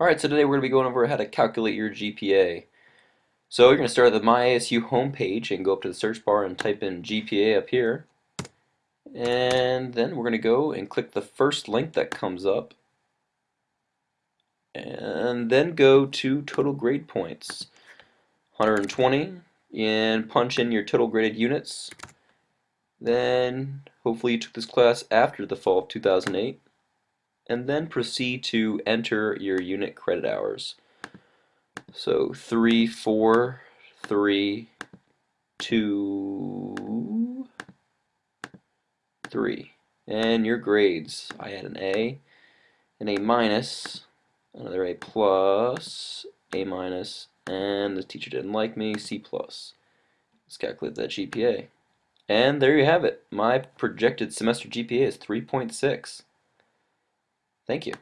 Alright, so today we're going to be going over how to calculate your GPA. So you're going to start at the MyASU homepage and go up to the search bar and type in GPA up here. And then we're going to go and click the first link that comes up. And then go to total grade points. 120 and punch in your total graded units. Then hopefully you took this class after the fall of 2008 and then proceed to enter your unit credit hours. So three, four, three, two, three. And your grades. I had an A, an A minus, another A plus, A minus, and the teacher didn't like me, C plus. Let's calculate that GPA. And there you have it. My projected semester GPA is 3.6. Thank you.